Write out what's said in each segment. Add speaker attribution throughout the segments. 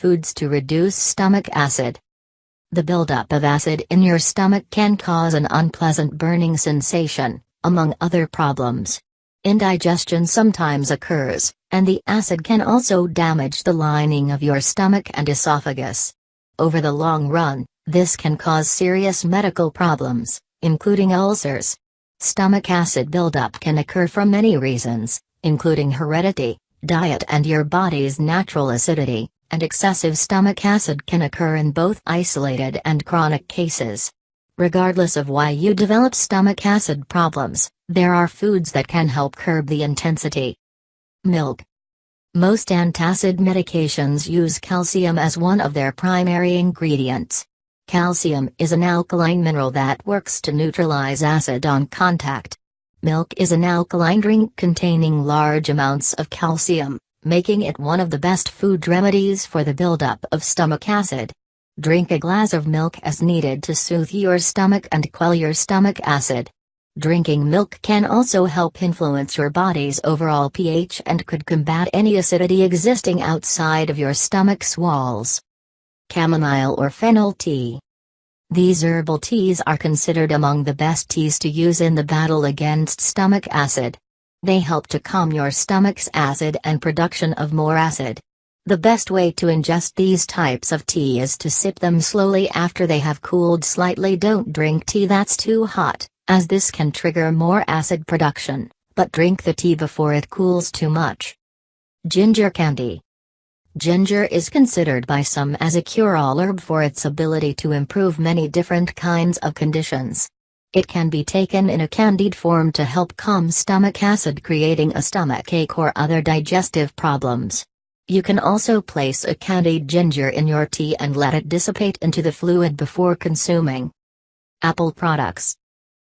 Speaker 1: foods to reduce stomach acid. The buildup of acid in your stomach can cause an unpleasant burning sensation, among other problems. Indigestion sometimes occurs, and the acid can also damage the lining of your stomach and esophagus. Over the long run, this can cause serious medical problems, including ulcers. Stomach acid buildup can occur from many reasons, including heredity, diet and your body's natural acidity, and excessive stomach acid can occur in both isolated and chronic cases. Regardless of why you develop stomach acid problems, there are foods that can help curb the intensity. Milk. Most antacid medications use calcium as one of their primary ingredients. Calcium is an alkaline mineral that works to neutralize acid on contact. Milk is an alkaline drink containing large amounts of calcium, making it one of the best food remedies for the buildup of stomach acid. Drink a glass of milk as needed to soothe your stomach and quell your stomach acid. Drinking milk can also help influence your body's overall pH and could combat any acidity existing outside of your stomach's walls. Chamomile or fennel tea. These herbal teas are considered among the best teas to use in the battle against stomach acid. They help to calm your stomach's acid and production of more acid. The best way to ingest these types of tea is to sip them slowly after they have cooled slightly. Don't drink tea that's too hot, as this can trigger more acid production, but drink the tea before it cools too much. Ginger candy. Ginger is considered by some as a cure-all herb for its ability to improve many different kinds of conditions. It can be taken in a candied form to help calm stomach acid creating a stomach ache or other digestive problems. You can also place a candied ginger in your tea and let it dissipate into the fluid before consuming. Apple products.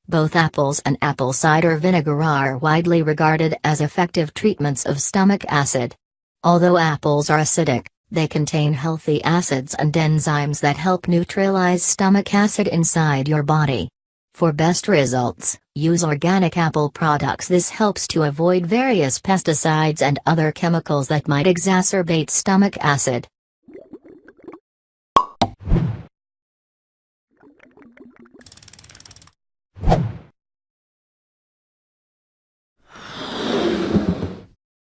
Speaker 1: Both apples and apple cider vinegar are widely regarded as effective treatments of stomach acid. Although apples are acidic, they contain healthy acids and enzymes that help neutralize stomach acid inside your body. For best results, use organic apple products. This helps to avoid various pesticides and other chemicals that might exacerbate stomach acid.